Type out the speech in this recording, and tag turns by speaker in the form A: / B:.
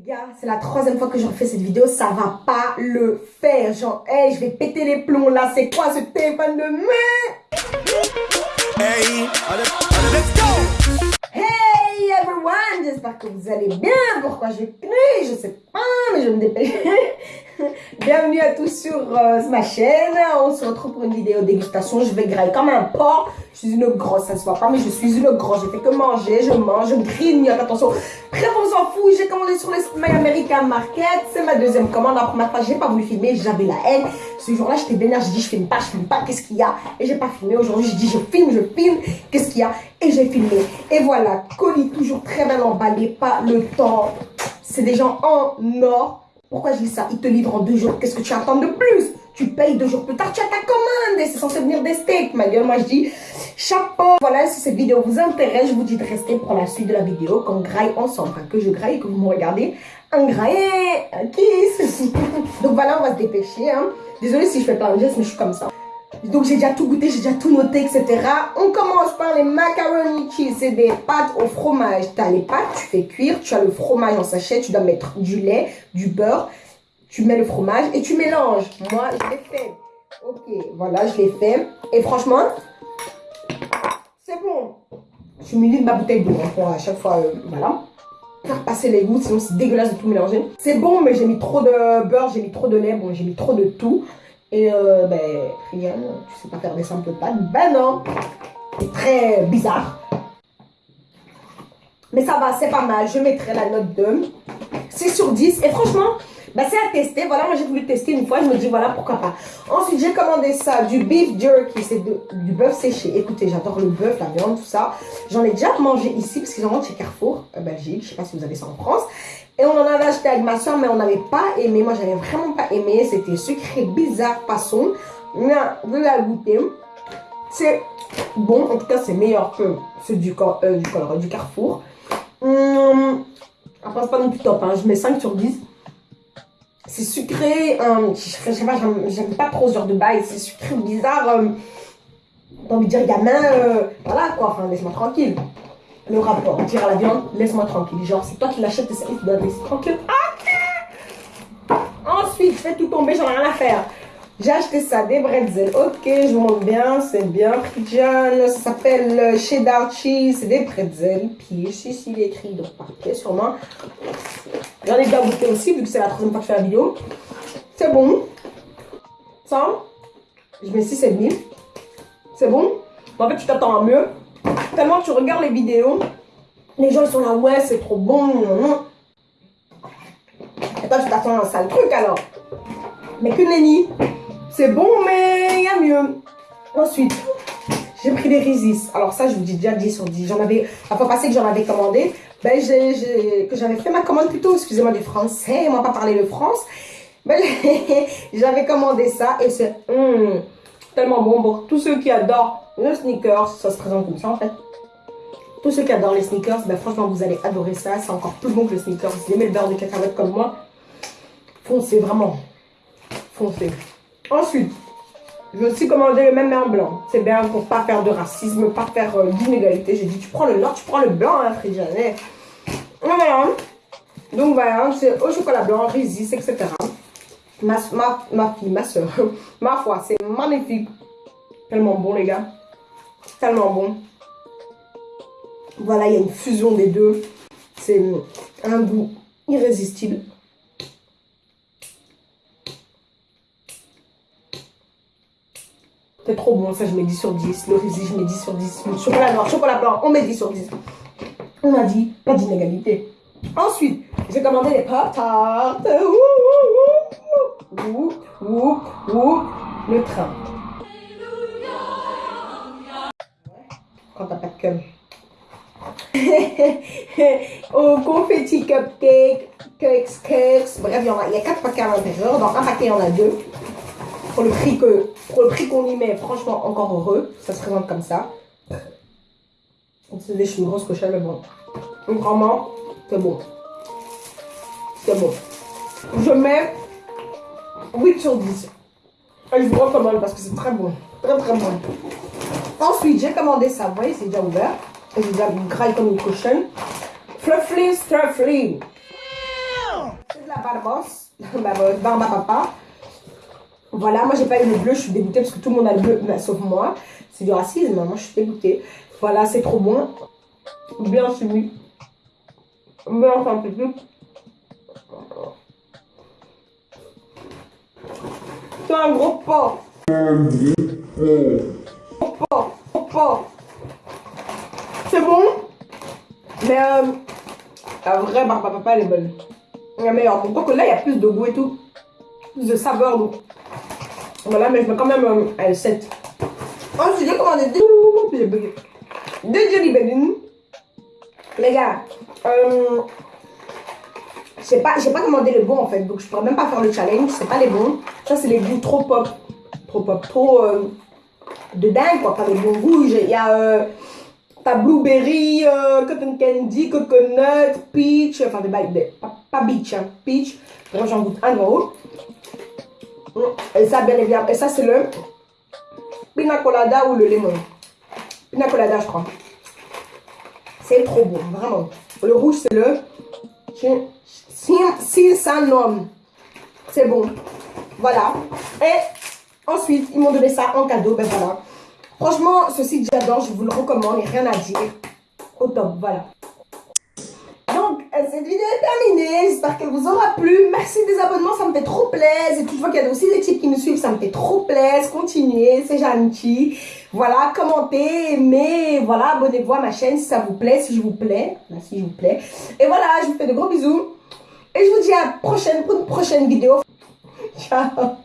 A: Gars, c'est la troisième fois que je refais cette vidéo, ça va pas le faire. Genre, hey, je vais péter les plombs là, c'est quoi ce téléphone de merde Hey, let's go Hey everyone, j'espère que vous allez bien. Pourquoi j'ai crié Je sais pas, je me dépêcher. Bienvenue à tous sur euh, ma chaîne. On se retrouve pour une vidéo dégustation. Je vais grailler comme un porc. Je suis une grosse, ça se voit pas, mais je suis une grosse. J'ai fait que manger, je mange, je grignote. Attention, bref, on s'en fout. J'ai commandé sur le My American Market. C'est ma deuxième commande. La première fois, j'ai pas voulu filmer. J'avais la haine. Ce jour-là, j'étais vénère. J'ai dit, je filme pas, je filme pas. Qu'est-ce qu'il y a? Et j'ai pas filmé. Aujourd'hui, je dis, je filme, je filme. Qu'est-ce qu'il y a? Et j'ai filmé. Et voilà, colis toujours très bien emballé. Pas le temps. C'est des gens en or pourquoi je dis ça? Ils te livrent en deux jours. Qu'est-ce que tu attends de plus? Tu payes deux jours plus tard, tu as ta commande et c'est censé venir des steaks. Ma gueule, moi je dis chapeau. Voilà, si cette vidéo vous intéresse, je vous dis de rester pour la suite de la vidéo qu'on graille ensemble. Enfin, que je graille, que vous me regardez. Un graille, un kiss. Donc voilà, on va se dépêcher. Hein. Désolée si je fais plein de gestes, mais je suis comme ça. Donc j'ai déjà tout goûté, j'ai déjà tout noté, etc. On commence par les macaroni cheese. C'est des pâtes au fromage. Tu as les pâtes, tu fais cuire, tu as le fromage en sachet, tu dois mettre du lait, du beurre, tu mets le fromage et tu mélanges. Moi, je l'ai fait. Ok, voilà, je l'ai fait. Et franchement, c'est bon. Je suis de ma bouteille d'eau hein, pour à chaque fois, euh, voilà. Faire passer les goûts, sinon c'est dégueulasse de tout mélanger. C'est bon, mais j'ai mis trop de beurre, j'ai mis trop de lait, bon, j'ai mis trop de tout. Et euh, ben, tu sais pas faire des simples pâtes. Ben non, c'est très bizarre. Mais ça va, c'est pas mal. Je mettrai la note de 6 sur 10. Et franchement, ben, c'est à tester. Voilà, moi j'ai voulu tester une fois. Je me dis, voilà, pourquoi pas. Ensuite, j'ai commandé ça, du beef jerky. C'est du bœuf séché. Écoutez, j'adore le bœuf, la viande, tout ça. J'en ai déjà mangé ici, parce qu'ils en vendent chez Carrefour, euh, Belgique. Je sais pas si vous avez ça en France. Et on en avait acheté avec ma soeur, mais on n'avait pas aimé. Moi, j'avais vraiment pas aimé. C'était sucré, bizarre, façon. Mais vous allez goûter. C'est bon. En tout cas, c'est meilleur que ceux du, euh, du, du Carrefour. Hum, après, c'est pas non plus top. Hein. Je mets 5 sur 10. C'est sucré. Hum, je sais pas, j'aime pas trop ce genre de bail. C'est sucré, bizarre. Hum, J'ai envie de dire gamin. Euh, voilà quoi. Enfin, laisse-moi tranquille le rapport. Dire à la viande, laisse-moi tranquille. Genre, c'est toi qui l'achètes et tu dois laisser tranquille. Ok Ensuite, fais tout tomber, j'en ai rien à faire. J'ai acheté ça, des bretzels. Ok, je montre bien, c'est bien. Frigian, ça s'appelle euh, cheddar cheese. C'est des bretzels. Puis ici, il est écrit, donc parfait, sûrement. J'en ai déjà goûté aussi, vu que c'est la troisième fois que je fais la vidéo. C'est bon. Ça, je mets 6,5. C'est bon. En fait, tu t'attends à mieux. Tellement tu regardes les vidéos, les gens sont là, ouais, c'est trop bon. Et toi, tu t'attends un sale truc alors. Mais que nenni. C'est bon, mais il y a mieux. Ensuite, j'ai pris des Rizis. Alors ça, je vous dis déjà 10 sur 10. J'en avais, la fois passée que j'en avais commandé, ben que j'avais fait ma commande plutôt, excusez-moi du français, moi pas parler le France. Ben, j'avais commandé ça et c'est hum, tellement bon pour tous ceux qui adorent le sneakers, ça se présente comme ça en fait. Tous ceux qui adorent les sneakers, ben franchement vous allez adorer ça. C'est encore plus bon que le sneakers. Si vous aimez le beurre de cacahuète comme moi, foncez vraiment. Foncez. Ensuite, je vais aussi commander le même en blanc. C'est bien pour pas faire de racisme, pas faire euh, d'inégalité. J'ai dit tu prends le noir, tu prends le blanc, hein, Frédéric. Voilà. Donc voilà, c'est au chocolat blanc, Rizis, etc. Ma, fille, ma soeur, ma foi, c'est magnifique. Tellement bon les gars tellement bon. Voilà, il y a une fusion des deux. C'est un goût irrésistible. C'est trop bon, ça je mets 10 sur 10. Le rési, je mets 10 sur 10. Le chocolat noir, chocolat blanc, on met 10 sur 10. On a dit, pas d'inégalité. Ensuite, j'ai commandé les pop tarts. Ouh, ouh, le train. quand t'as pas de cum. Au confetti cupcake, cakes, cakes, bref, il y, a, il y a 4 paquets à l'intérieur. Dans un paquet, il y en a deux. Pour le prix que pour le prix qu'on y met, franchement, encore heureux. Ça se présente comme ça. C'est je suis une grosse cochonne, mais bon. Donc vraiment, c'est bon. C'est bon. Je mets 8 sur 10. Et je vous recommande parce que c'est très bon. Très très bon. Ensuite, j'ai commandé ça. Vous voyez, c'est déjà ouvert. Et j'ai déjà graille comme une cochonne. Fluffy Stuffly. papa d'avance. Barba papa. Voilà, moi j'ai pas eu le bleu, je suis dégoûtée parce que tout le monde a le bleu, sauf moi. C'est du racisme, moi je suis dégoûtée. Voilà, c'est trop bon. Bien soumis. Bien synthétique. C'est un gros porc. Porc, porc. C'est bon? Mais euh, la vraie barbe à papa, elle est bonne. La meilleure. Pourquoi que là, il y a plus de goût et tout. Plus de saveur. Donc. Voilà, mais je mets quand même un 7. Ensuite, j'ai commandé deux, deux Jelly Belly. Les gars, euh, j'ai pas, pas commandé les bons en fait, donc je pourrais même pas faire le challenge, c'est pas les bons. Ça, c'est les goûts trop pop, trop pop, trop euh, de dingue quoi, pas les bons goûts. Il y a euh, ta blueberry, euh, cotton candy, coconut, peach, enfin des, des pas, pas beach, hein, peach. j'en goûte un en haut. Et ça, bien évidemment, et ça, c'est le pina colada ou le lemon. Pina colada, je crois. C'est trop bon, vraiment. Le rouge, c'est le Sinsanom. C'est bon. Voilà. Et ensuite, ils m'ont donné ça en cadeau. Ben voilà. Franchement, ce site, j'adore. Je vous le recommande. Rien à dire. Au top. Voilà. Euh, cette vidéo est terminée. J'espère qu'elle vous aura plu. Merci des abonnements, ça me fait trop plaisir. Et toutefois qu'il y a aussi des types qui me suivent, ça me fait trop plaisir. Continuez, c'est gentil. Voilà, commentez, aimez, voilà, abonnez-vous à ma chaîne si ça vous plaît, si je vous plais. si je vous plais. Et voilà, je vous fais de gros bisous. Et je vous dis à la prochaine pour une prochaine vidéo. Ciao